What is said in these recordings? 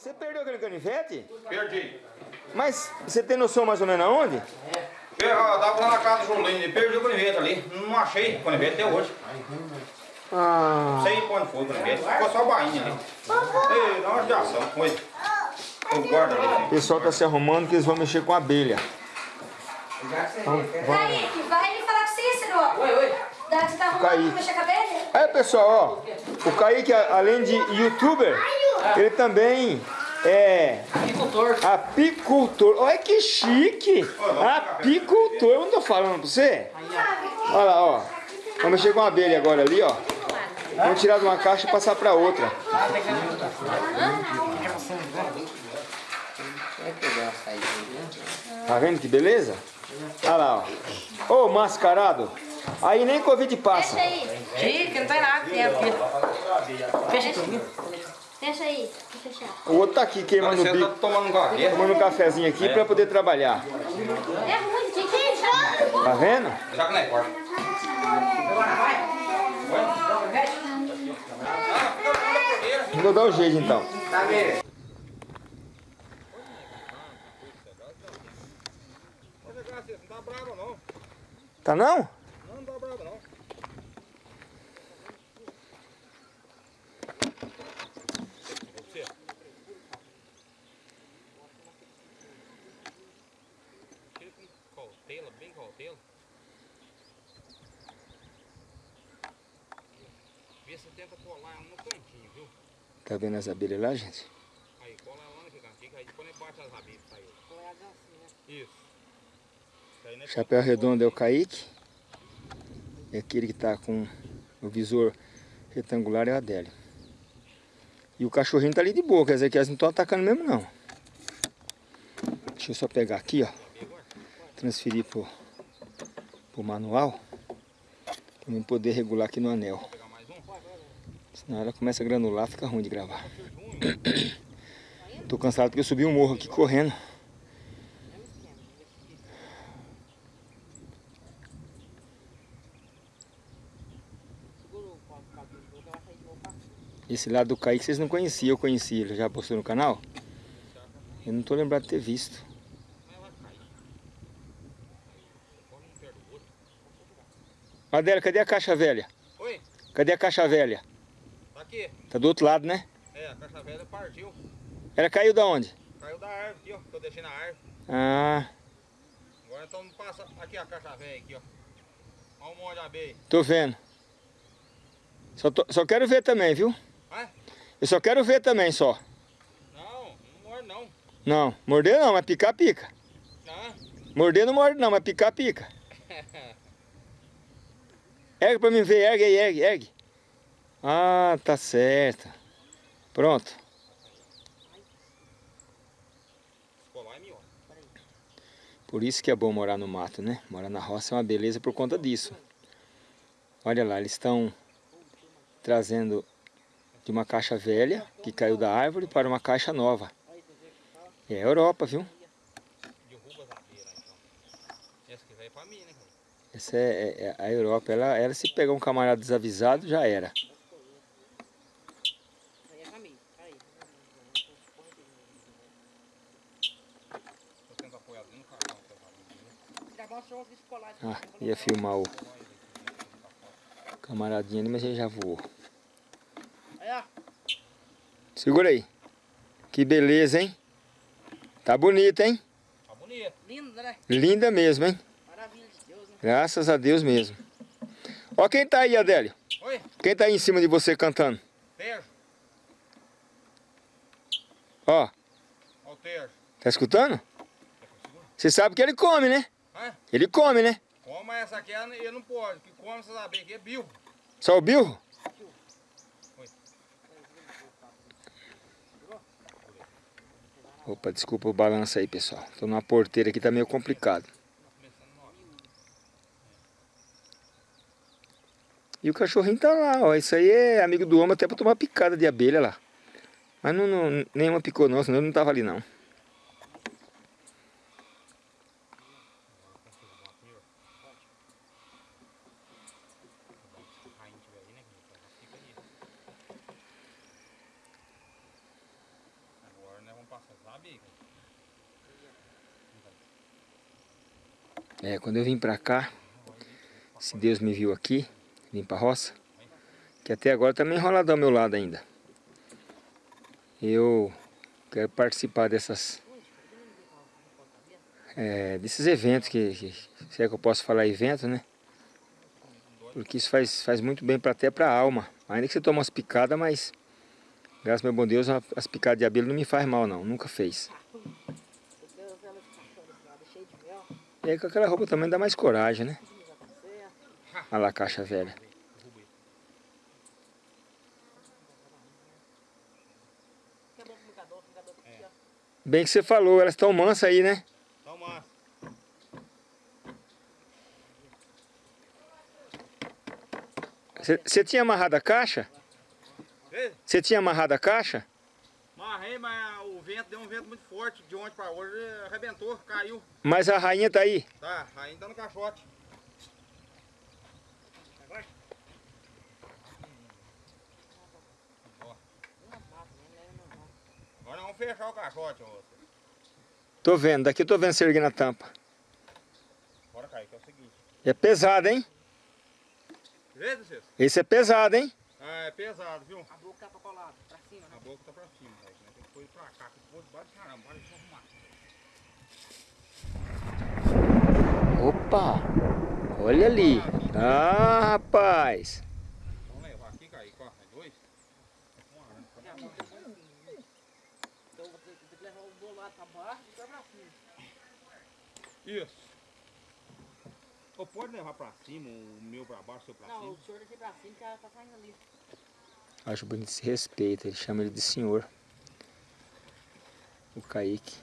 Você perdeu aquele canivete? Perdi. Mas você tem noção mais ou menos aonde? Eu, eu tava lá na casa do Julinho, perdi o canivete ali. Não achei o canivete até hoje. Ah, Não sei quando foi o canivete. Ficou só a bainha ali. Ei, dá uma judiação. Foi. Eu guardo ali. o pessoal tá se arrumando que eles vão mexer com abelha. Kaique, vai ali falar com o Cícero. Oi, oi. Dá que você tá arrumando pra mexer a cabelo? Aí pessoal, ó, o Kaique, além de youtuber, ele também é Agricultor. apicultor. Olha que chique! Apicultor, eu não tô falando pra você? Olha lá, ó. Vamos mexer com a abelha agora ali, ó. Vamos tirar de uma caixa e passar pra outra. Tá vendo que beleza? Olha lá, ó. Ô, mascarado. Aí nem Covid passa. Deixa aí. Chique, não tem nada dentro. Fecha aqui. Deixa aí. Deixa fechar. O outro tá aqui queimando o Você tá bico, tomando um café. tomando um cafezinho aqui pra poder trabalhar. É ruim, tem que. Tá vendo? Já que não é corta. Vou dar o jeito então. Tá vendo? Não tá bravo não. Tá não? Não tá bravo não. Cautela, bem cautela. Vê se tenta colar no cantinho, viu? Tá vendo as abelhas lá, gente? Aí, cola ela no cantinho, aí depois bate as abelhas pra ele. Isso. Isso aí não é Chapéu redondo é o Kaique. E aquele que tá com o visor retangular é o Adélio. E o cachorrinho tá ali de boa, quer dizer que elas não estão atacando mesmo não. Deixa eu só pegar aqui, ó. Transferir pro, pro manual. Pra eu poder regular aqui no anel. Senão ela começa a granular, fica ruim de gravar. Tô cansado porque eu subi um morro aqui correndo. Esse lado do Kaique vocês não conheciam, eu conheci ele, já postou no canal? Eu não tô lembrado de ter visto. Adélia, cadê a caixa velha? Oi, Cadê a caixa velha? Tá aqui. Tá do outro lado, né? É, a caixa velha partiu. Ela caiu da onde? Caiu da árvore aqui, ó. Que eu deixei na árvore. Ah, Agora então passa aqui a caixa velha aqui, ó. Olha um monte de abelha. tô vendo. Só, tô- só quero ver também, viu? Vai? Eu só quero ver também, só. Não, não morde não. Não, morder não, mas picar pica. Ah, Morder não morde não, mas picar pica. Ergue pra mim ver, ergue aí, ergue, ergue. Ah, tá certo. Pronto. Por isso que é bom morar no mato, né? Morar na roça é uma beleza por conta disso. Olha lá, eles estão trazendo de uma caixa velha que caiu da árvore para uma caixa nova. É a Europa, viu? Então. Essa é né, é, é- é a Europa. Ela, ela se pegar um camarada desavisado, já era. Tô tendo apoiado no cartão. Ah, ia filmar o camaradinho ali, mas ele já voou. Segura aí. Que beleza, hein? Tá bonita, hein? Tá bonito. Lindo, né? Linda mesmo, hein? Maravilha de Deus, né? Graças a Deus mesmo. Ó quem tá aí, Adélio. Oi, Quem tá aí em cima de você cantando? Tejo. Ó, Ó o Tejo. tá escutando? Você sabe que ele come, né? Hã? Ele come, né? Como essa aqui, ele não pode. O que come essas abelhas aqui é bilbo. Só o bilro? Opa, desculpa o balanço aí, pessoal. Tô numa porteira aqui, tá meio complicado. E o cachorrinho tá lá, ó. Isso aí é amigo do homem até pra tomar picada de abelha lá. Mas não, não, nenhuma picou não, senão ele não tava ali não. aqui. É, quando eu vim pra cá, se Deus me viu aqui, vim pra roça, que até agora tá meio enrolado ao meu lado ainda. Eu quero participar dessas... é, desses eventos, que, que, se é que eu posso falar evento, né? Porque isso faz, faz muito bem pra, até pra alma. Ainda que você toma umas picadas, mas... Graças ao meu bom Deus, as picadas de abelha não me faz mal não, nunca fez. E aí com aquela roupa também dá mais coragem, né? Olha lá a caixa velha. Bem que você falou, elas estão mansas aí, né? Então, massa. Você- tinha amarrado a caixa? Você tinha amarrado a caixa? Marrei, mas o vento deu um vento muito forte de ontem pra hoje, arrebentou, caiu. Mas a rainha tá aí. Tá, ainda no caixote. Vai. Ó. Agora vamos fechar o caixote, moço. Tô vendo, daqui tô vendo você erguendo a tampa. Bora cair, que é o seguinte. É pesado, hein? Esse é pesado, hein? Ah, é pesado, viu? A boca tá pra colado, pra cima, né? A boca tá pra cima, velho. Tem que pôr pra cá, que pôr debaixo caramba, bora deixa eu arrumar. Opa! Olha ali. Ah, rapaz. Vamos levar aqui, Kaique, ó. É dois? Então eu vou ter, vou ter que levar o bolado pra baixo e pra cima. Isso. Ou pode levar pra cima, o meu pra baixo, o seu pra Não, cima. o senhor deixei pra cima que ela tá saindo ali. Acho bonito esse respeito, ele chama ele de senhor. O Kaique.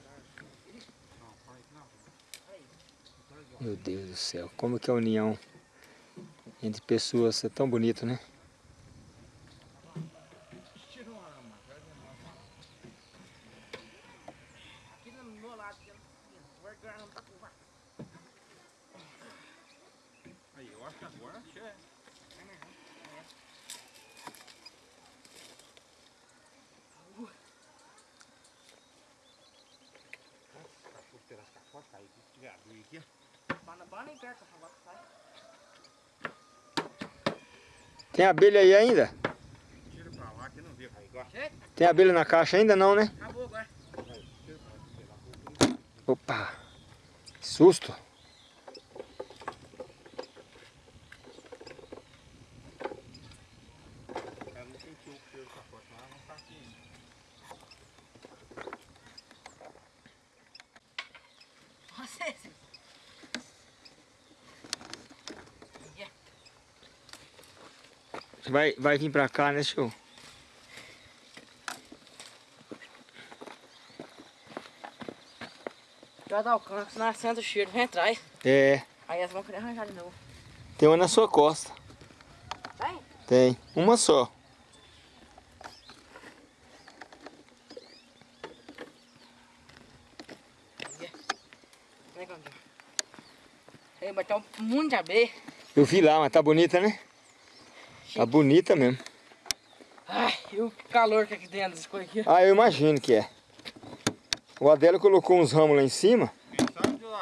Não, não. Meu Deus do céu, como que a união entre pessoas é tão bonito, né? Tira uma matéria, Aqui no meu lado, aqui, ó. o organo tá com vaca. Aí, eu acho que agora é. Cachorro aqui. Tem abelha aí ainda? tira pra lá que não ó. Tem abelha na caixa ainda não, né? Acabou agora. Opa! Susto! Ela não sentiu o cheiro do caixote, mas ela não tá aqui ainda. Você, sim. Vai, vai vir pra cá, né, show? Já dá o canto, nascendo o cheiro, vem atrás. É, Aí elas vão querer arranjar de novo. tem uma na sua costa. Tem? Tem, uma só. Ter um monte de abelha. Eu vi lá, mas tá bonita, né? Tá bonita mesmo. Ai, e o calor que é aqui dentro dessas coisas aqui. Ah, eu imagino que é. O Adélio colocou uns ramos lá em cima.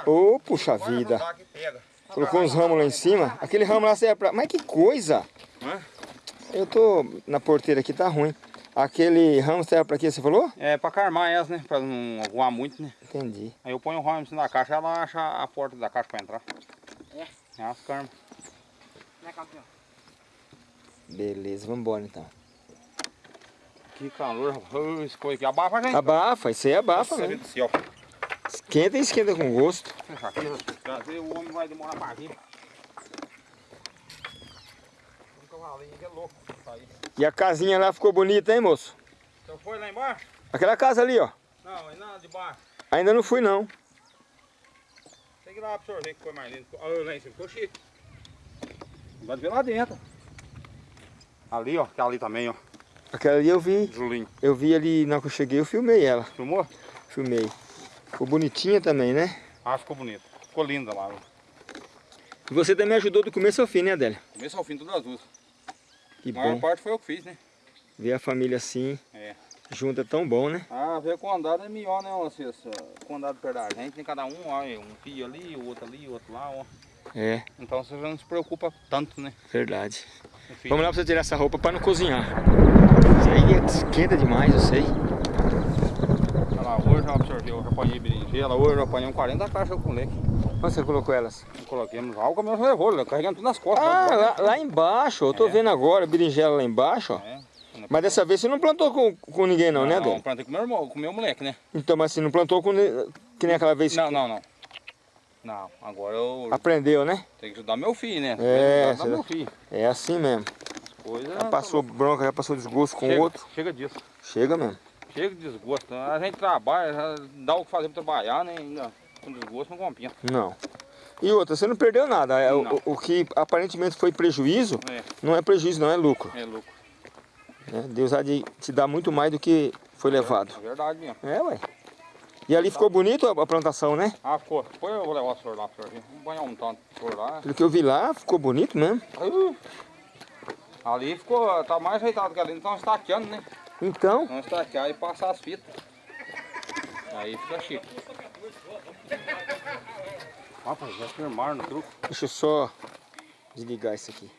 Ô, puxa Agora não vida. Colocou uns ramos lá em cima. Aquele ramo lá serve pra... Mas que coisa! Eu tô na porteira aqui, tá ruim. Aquele ramo serve pra quê, você falou? É pra carmar elas, né? Pra não voar muito, né? Entendi. Aí eu ponho o ramo em cima da caixa, ela acha a porta da caixa pra entrar. É? É as carmas. Né, campeão? Beleza, vambora então. Que calor, rapaz. Coisa aqui abafa, gente. Abafa, isso aí abafa céu. Esquenta e esquenta com gosto. Aqui, trazer o homem vai demorar pra vir. Que é. E a casinha lá ficou bonita, hein, moço? Então foi lá embaixo? Aquela casa ali, ó. Não, aí nada de baixo. Ainda não fui, não. Tem que ir lá pro senhor ver que foi mais lindo. Olha lá em cima, ficou chique. Pode ver lá dentro. Ali, ó, que é ali também, ó. Aquela ali eu vi. Julinho. Eu vi ali, na que eu cheguei, eu filmei ela. Filmou? Filmei. Ficou bonitinha também, né? Ah, ficou bonito. Ficou linda lá. ó. E você também ajudou do começo ao fim, né, Adélia? Começo ao fim, todas as duas. Que A maior bom. parte foi eu que fiz, né? Ver a família assim, É. junto é tão bom, né? Ah, ver quando é melhor, né, vocês? Quando perto da gente, tem cada um, ó, um fio ali, o outro ali, o outro lá, ó. É, Então você já não se preocupa tanto, né? verdade. Vamos lá pra você tirar essa roupa pra não cozinhar. Isso aí esquenta demais, eu sei. Olha lá, hoje eu absorvi, eu já apanhei berinjela, hoje eu apanhei um 40 caixas com leite. Onde você colocou elas? Coloquemos álcool, meu levou, carregando tudo nas costas. Ah, né? lá, lá embaixo, eu tô É. vendo agora, berinjela lá embaixo, ó. É. Mas dessa vez você não plantou com, com ninguém não, né, Não, Dom? plantei com meu irmão, com meu moleque, né? Então, mas você não plantou com que nem aquela vez Não, não, não. Não, agora eu aprendeu, né? tenho que ajudar meu filho, né? É, ajudar meu filho. É assim mesmo. Coisa... Já passou bronca, já passou desgosto com o outro. Chega disso. Chega mesmo. Chega de desgosto. A gente trabalha, já dá o que fazer pra trabalhar, né? Ainda com desgosto não compensa. Não. E outra, você não perdeu nada. É, o- Não. O, o que aparentemente foi prejuízo, É, não é prejuízo, não é lucro. é lucro. né? Deus há de te dar muito mais do que foi levado. É verdade mesmo. É, ué. E ali ficou bonito a plantação, né? Ah, ficou. Depois eu vou levar o senhor lá senhor. Vamos banhar um tanto senhor lá. Pelo que eu vi lá, ficou bonito mesmo. Uh, Ali ficou, tá mais ajeitado que ali, não estão estaqueando, né? Então, Não estaquear e passar as fitas. Aí fica chique. Rapaz, já firmaram no truco. deixa eu só desligar isso aqui.